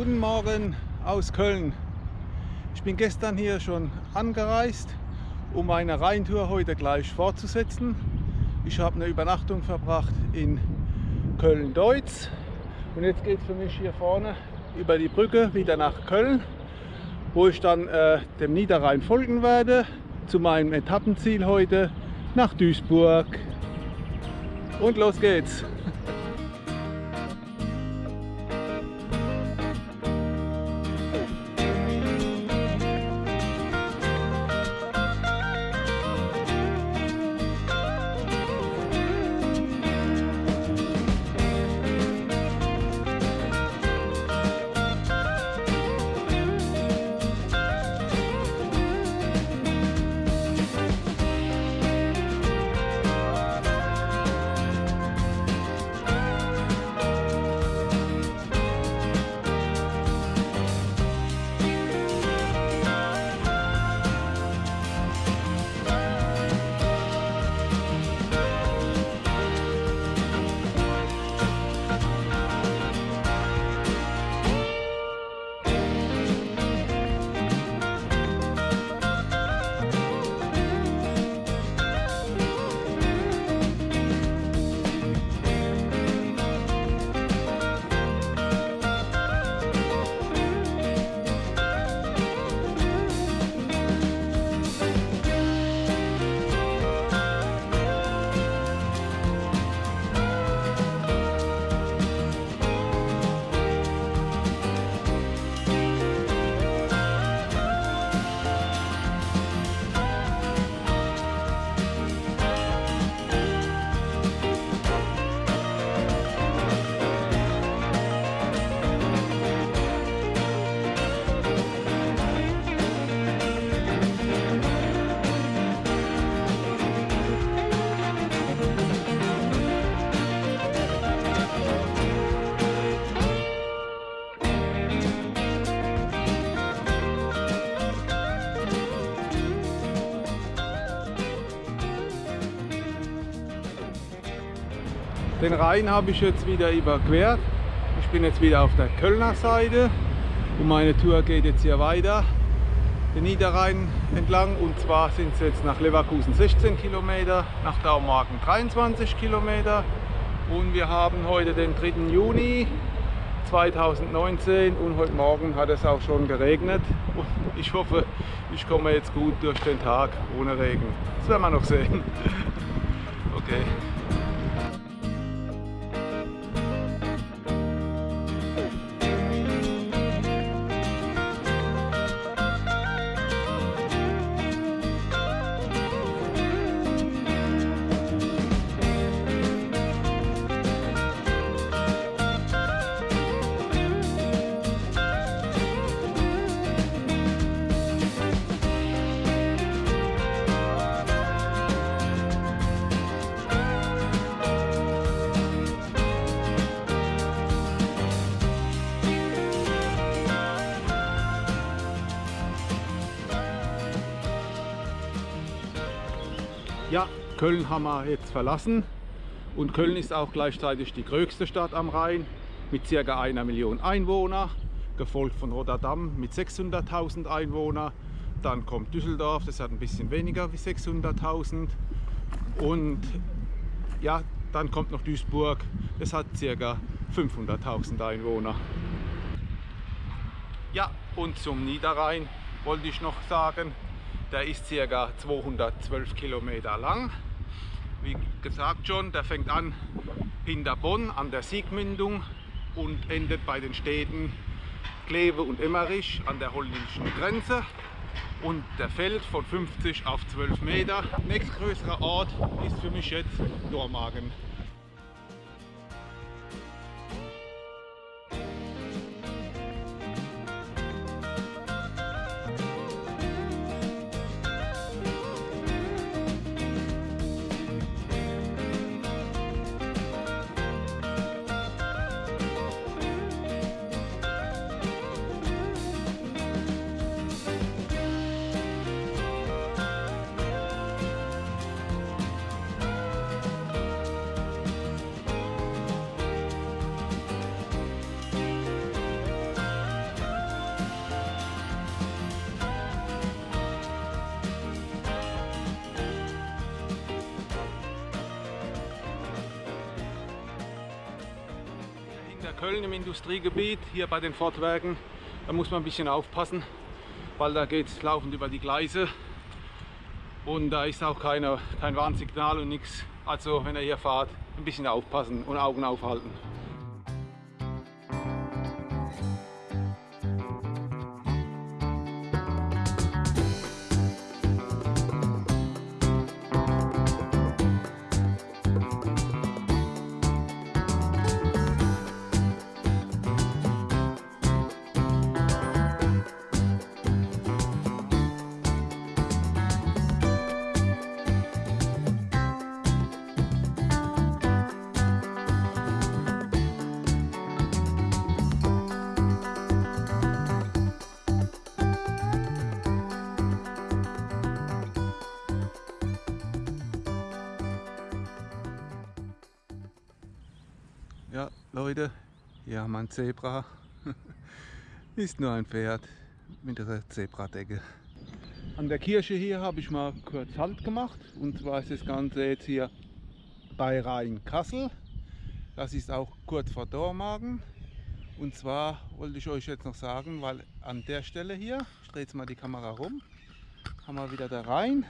Guten Morgen aus Köln. Ich bin gestern hier schon angereist, um meine Rheintour heute gleich fortzusetzen. Ich habe eine Übernachtung verbracht in Köln-Deutz und jetzt geht es für mich hier vorne über die Brücke wieder nach Köln, wo ich dann äh, dem Niederrhein folgen werde, zu meinem Etappenziel heute nach Duisburg. Und los geht's! Den Rhein habe ich jetzt wieder überquert. Ich bin jetzt wieder auf der Kölner Seite und meine Tour geht jetzt hier weiter den Niederrhein entlang und zwar sind es jetzt nach Leverkusen 16 Kilometer, nach Daumarken 23 Kilometer und wir haben heute den 3. Juni 2019 und heute Morgen hat es auch schon geregnet und ich hoffe, ich komme jetzt gut durch den Tag ohne Regen. Das werden wir noch sehen. Okay. Ja, Köln haben wir jetzt verlassen und Köln ist auch gleichzeitig die größte Stadt am Rhein mit ca. einer Million Einwohner, gefolgt von Rotterdam mit 600.000 Einwohnern. Dann kommt Düsseldorf, das hat ein bisschen weniger wie 600.000 und ja, dann kommt noch Duisburg, das hat ca. 500.000 Einwohner. Ja, und zum Niederrhein wollte ich noch sagen, der ist ca. 212 Kilometer lang. Wie gesagt schon, der fängt an hinter Bonn an der Siegmündung und endet bei den Städten Kleve und Emmerich an der holländischen Grenze. Und der fällt von 50 auf 12 Meter. Nächstgrößerer Ort ist für mich jetzt Dormagen. Industriegebiet, hier bei den Fortwerken, da muss man ein bisschen aufpassen, weil da geht es laufend über die Gleise und da ist auch keine, kein Warnsignal und nichts. Also wenn ihr hier fahrt, ein bisschen aufpassen und Augen aufhalten. Ein Zebra. Ist nur ein Pferd mit einer Zebradecke. An der Kirche hier habe ich mal kurz Halt gemacht. Und zwar ist das Ganze jetzt hier bei Rhein-Kassel. Das ist auch kurz vor Dormagen. Und zwar wollte ich euch jetzt noch sagen, weil an der Stelle hier, ich drehe jetzt mal die Kamera rum, haben wir wieder der Rhein.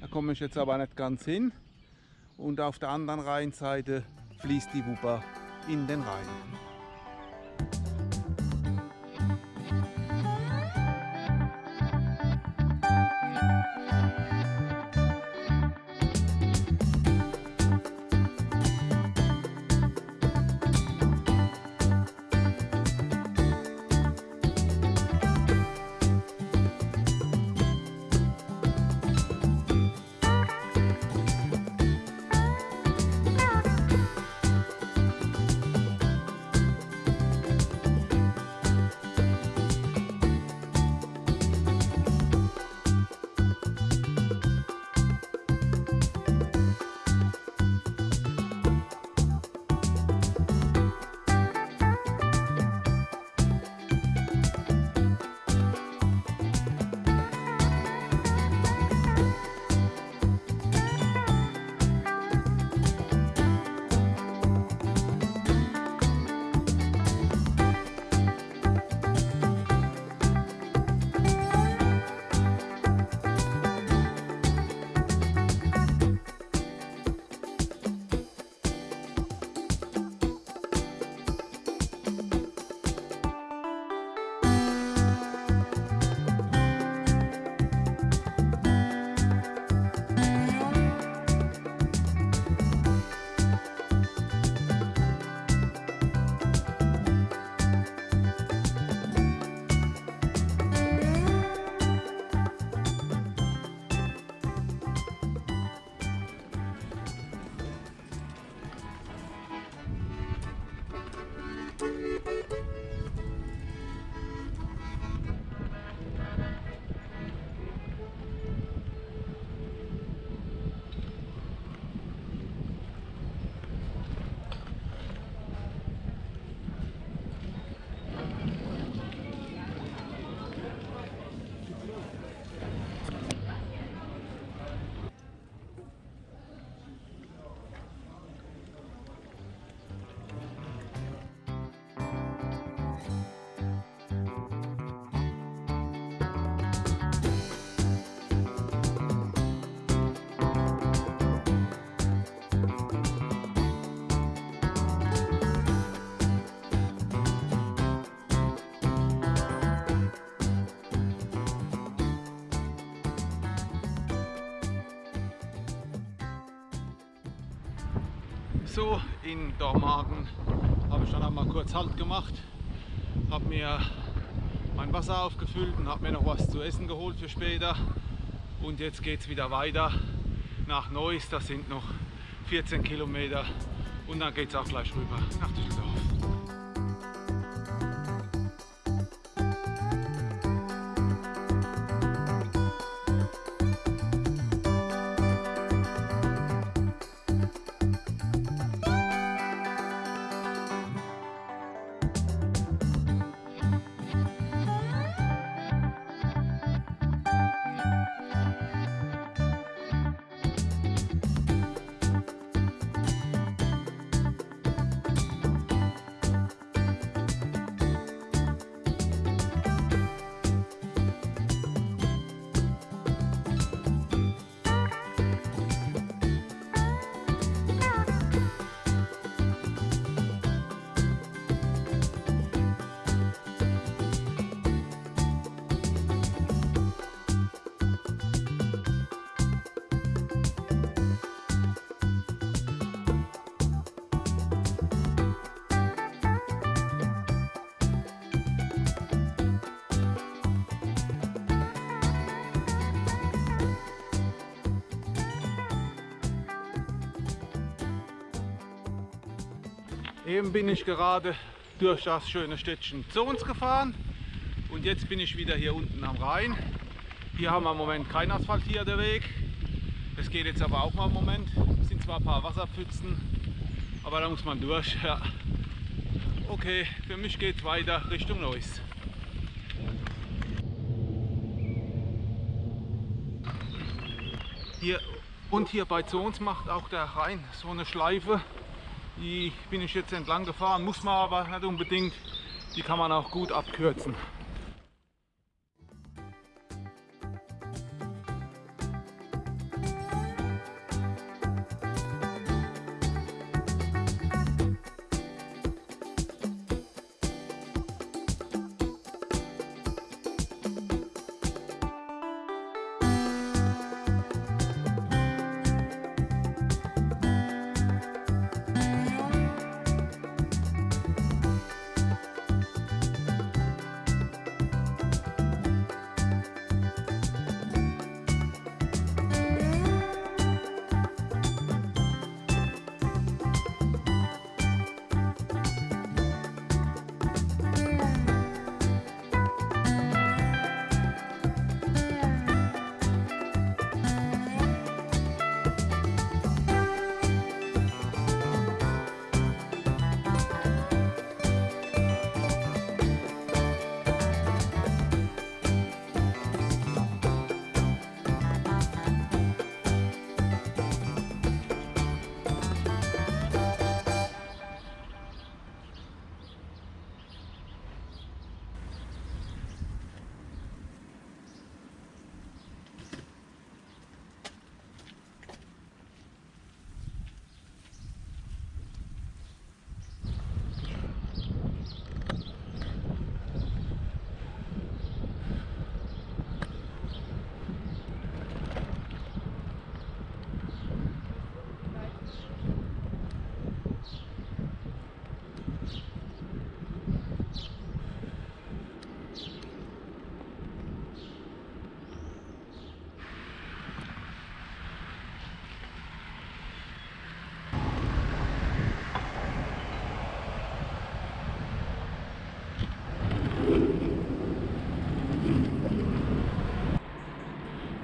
Da komme ich jetzt aber nicht ganz hin. Und auf der anderen Rheinseite fließt die Wupper in den Rhein. So, in Dormagen habe ich dann einmal kurz Halt gemacht, habe mir mein Wasser aufgefüllt und habe mir noch was zu essen geholt für später. Und jetzt geht es wieder weiter nach Neuss, das sind noch 14 Kilometer und dann geht es auch gleich rüber nach Düsseldorf. Eben bin ich gerade durch das schöne Städtchen Zons gefahren und jetzt bin ich wieder hier unten am Rhein. Hier haben wir im Moment kein asphaltierter Weg. Das geht jetzt aber auch mal im Moment. Es sind zwar ein paar Wasserpfützen, aber da muss man durch. Ja. Okay, für mich geht es weiter Richtung Neuss. Hier und hier bei Zons macht auch der Rhein so eine Schleife. Die bin ich jetzt entlang gefahren, muss man aber nicht unbedingt. Die kann man auch gut abkürzen.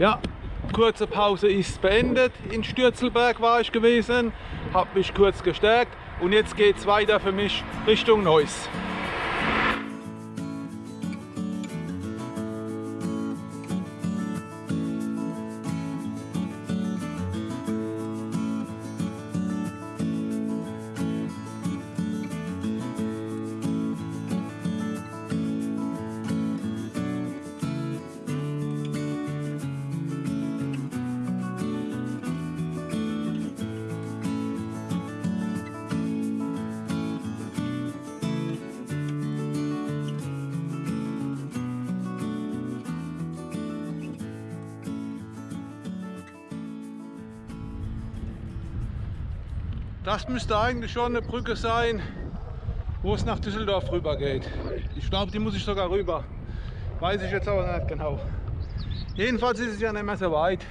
Ja, kurze Pause ist beendet. In Stürzelberg war ich gewesen, habe mich kurz gestärkt und jetzt geht es weiter für mich Richtung Neuss. Das müsste eigentlich schon eine Brücke sein, wo es nach Düsseldorf rüber geht. Ich glaube, die muss ich sogar rüber. Weiß ich jetzt aber nicht genau. Jedenfalls ist es ja nicht mehr so weit.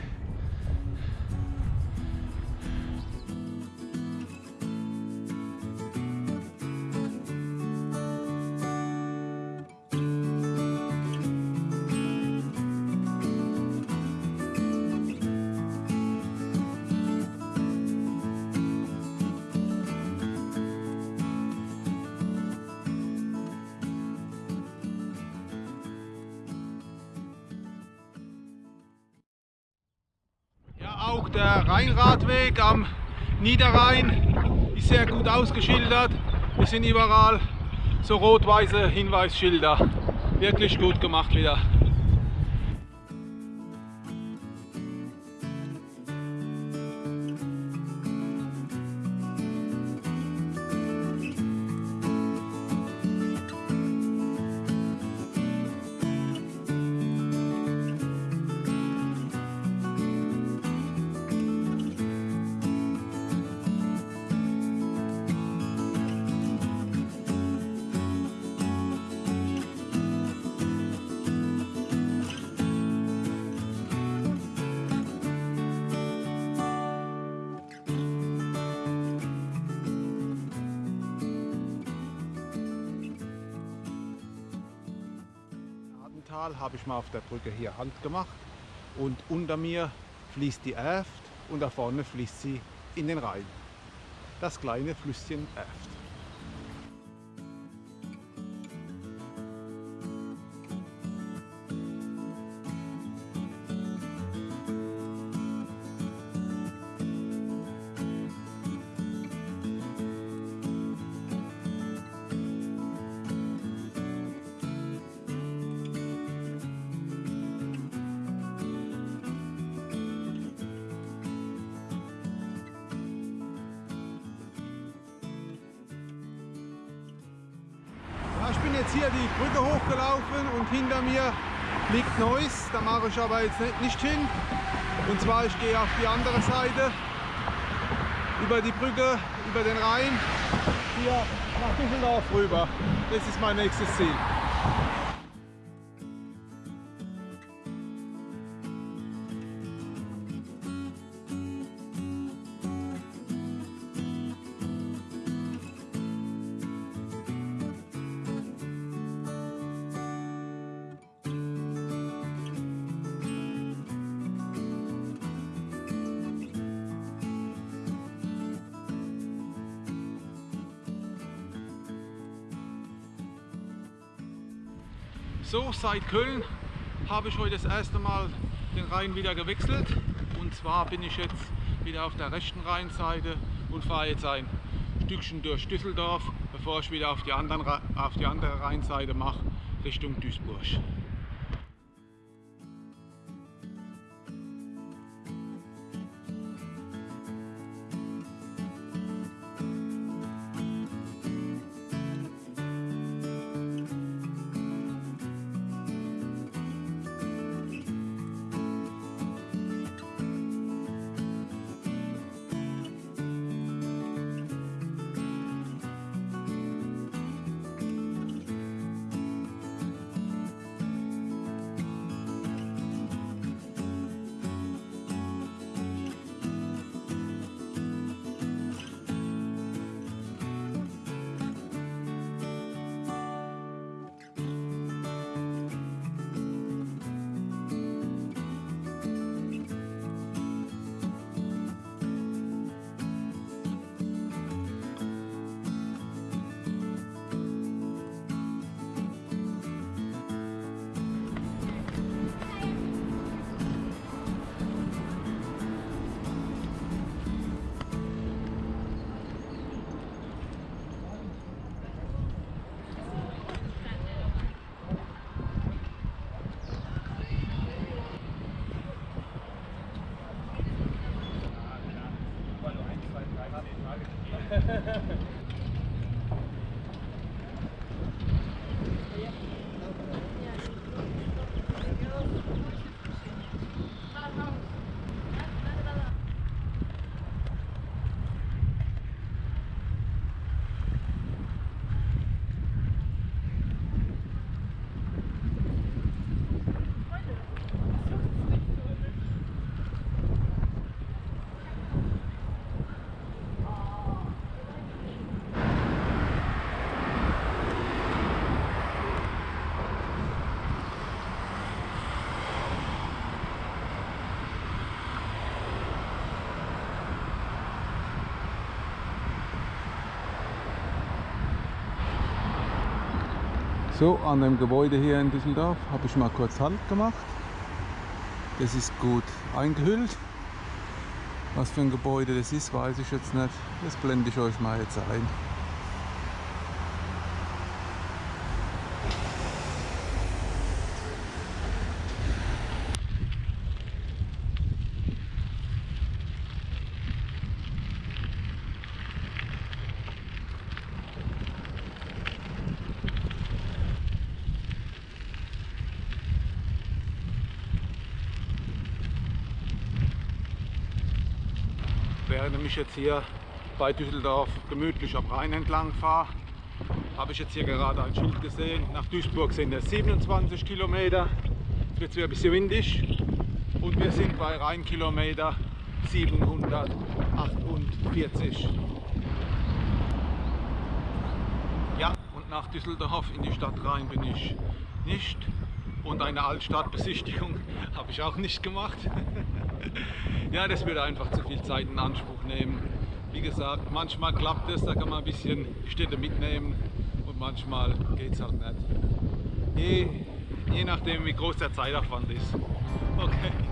Auch der Rheinradweg am Niederrhein ist sehr gut ausgeschildert. Es sind überall so rot-weiße Hinweisschilder. Wirklich gut gemacht wieder. Tal habe ich mal auf der Brücke hier Halt gemacht und unter mir fließt die Erft und da vorne fließt sie in den Rhein. Das kleine Flüsschen Erft. Liegt Neuss. Da mache ich aber jetzt nicht hin. Und zwar, ich gehe auf die andere Seite über die Brücke, über den Rhein, hier nach Düsseldorf rüber. Das ist mein nächstes Ziel. Seit Köln habe ich heute das erste Mal den Rhein wieder gewechselt. Und zwar bin ich jetzt wieder auf der rechten Rheinseite und fahre jetzt ein Stückchen durch Düsseldorf, bevor ich wieder auf die, anderen, auf die andere Rheinseite mache, Richtung Duisburg. So, an dem Gebäude hier in Düsseldorf habe ich mal kurz Halt gemacht. Das ist gut eingehüllt. Was für ein Gebäude das ist, weiß ich jetzt nicht. Das blende ich euch mal jetzt ein. Während ich jetzt hier bei Düsseldorf gemütlich am Rhein entlang fahre, habe ich jetzt hier gerade ein Schild gesehen. Nach Duisburg sind es 27 Kilometer. Jetzt wird es wieder ein bisschen windig und wir sind bei Rheinkilometer 748. Ja, und nach Düsseldorf in die Stadt rein bin ich nicht Und eine Altstadtbesichtigung habe ich auch nicht gemacht. ja, das würde einfach zu viel Zeit in Anspruch nehmen. Wie gesagt, manchmal klappt es, da kann man ein bisschen Städte mitnehmen und manchmal geht es halt nicht. Je, je nachdem, wie groß der Zeitaufwand ist. Okay.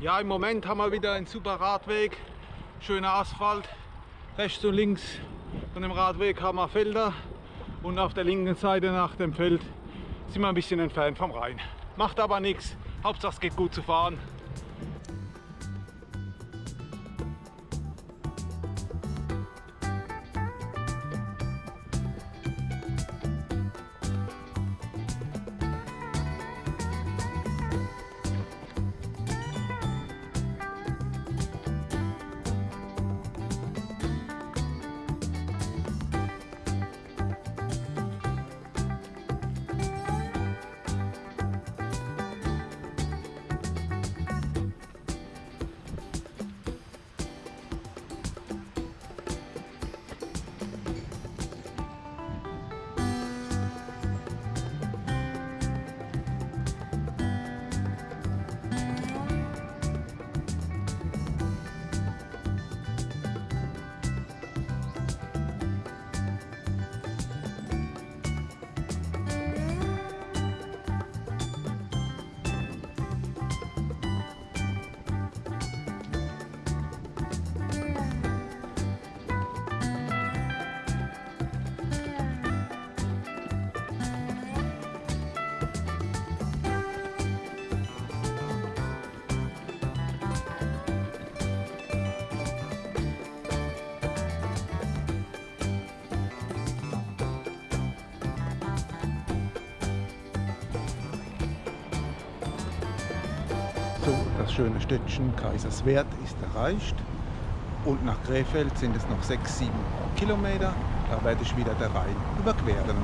Ja, im Moment haben wir wieder einen super Radweg, schöner Asphalt. Rechts und links von dem Radweg haben wir Felder und auf der linken Seite nach dem Feld sind wir ein bisschen entfernt vom Rhein. Macht aber nichts, Hauptsache es geht gut zu fahren. So, das schöne Städtchen Kaiserswerth ist erreicht. Und nach Krefeld sind es noch 6-7 Kilometer. Da werde ich wieder der Rhein überqueren.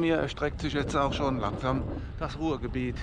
Mir erstreckt sich jetzt auch schon langsam das Ruhrgebiet.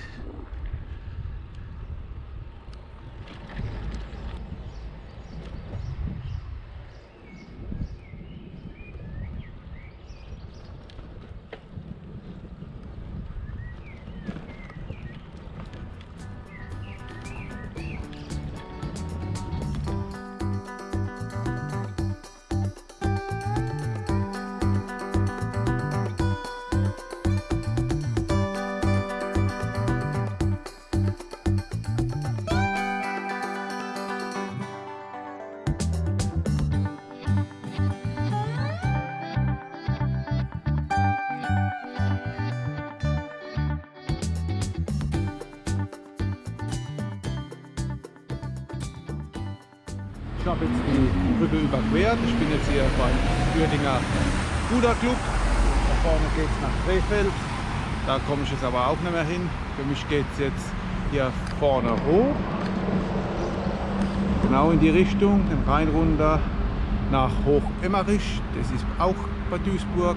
Habe jetzt die Brücke überquert. Ich bin jetzt hier beim Uerdinger Ruderclub. Da vorne geht es nach Krefeld. Da komme ich jetzt aber auch nicht mehr hin. Für mich geht es jetzt hier vorne hoch. Genau in die Richtung, den Rhein runter nach Hoch-Emmerich. Das ist auch bei Duisburg.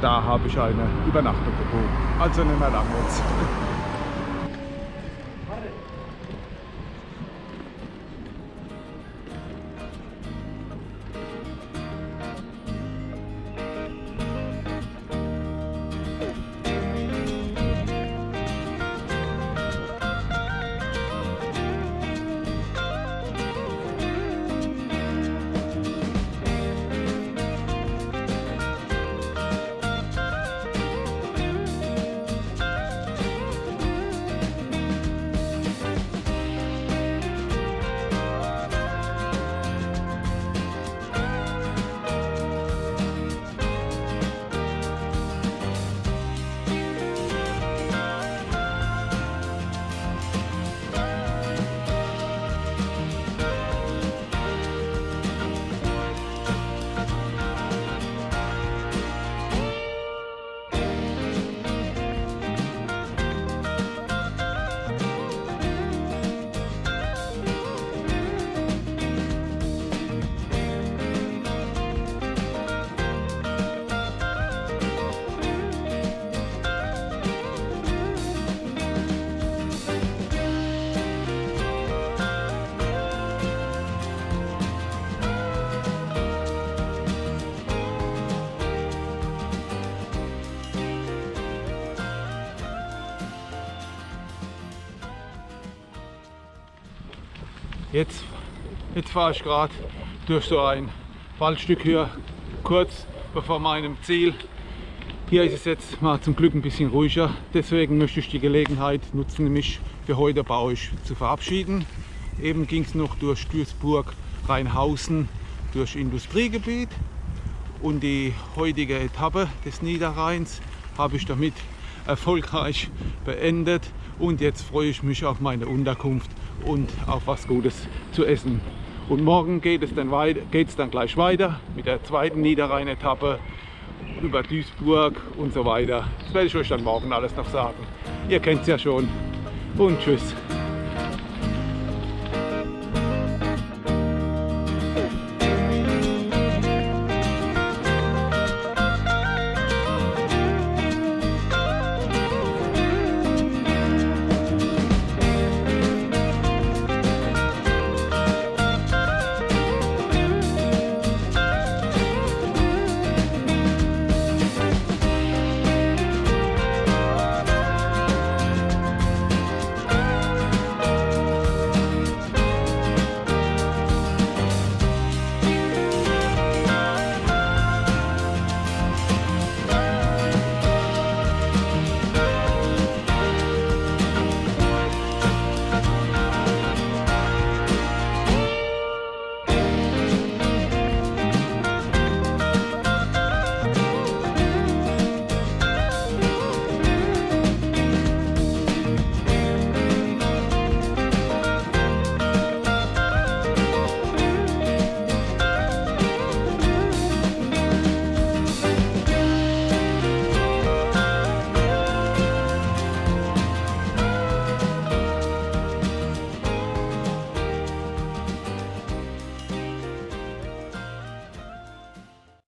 Da habe ich eine Übernachtung gebucht. Also nicht mehr lang jetzt. jetzt fahre ich gerade durch so ein Waldstück hier, kurz bevor meinem Ziel. Hier ist es jetzt mal zum Glück ein bisschen ruhiger. Deswegen möchte ich die Gelegenheit nutzen, mich für heute bei euch zu verabschieden. Eben ging es noch durch Duisburg, Rheinhausen, durch Industriegebiet. Und die heutige Etappe des Niederrheins habe ich damit erfolgreich beendet. Und jetzt freue ich mich auf meine Unterkunft und auf was Gutes zu essen. Und morgen geht es dann, weiter, geht es dann gleich weiter mit der zweiten Niederrhein-Etappe über Duisburg und so weiter. Das werde ich euch dann morgen alles noch sagen. Ihr kennt es ja schon. Und tschüss.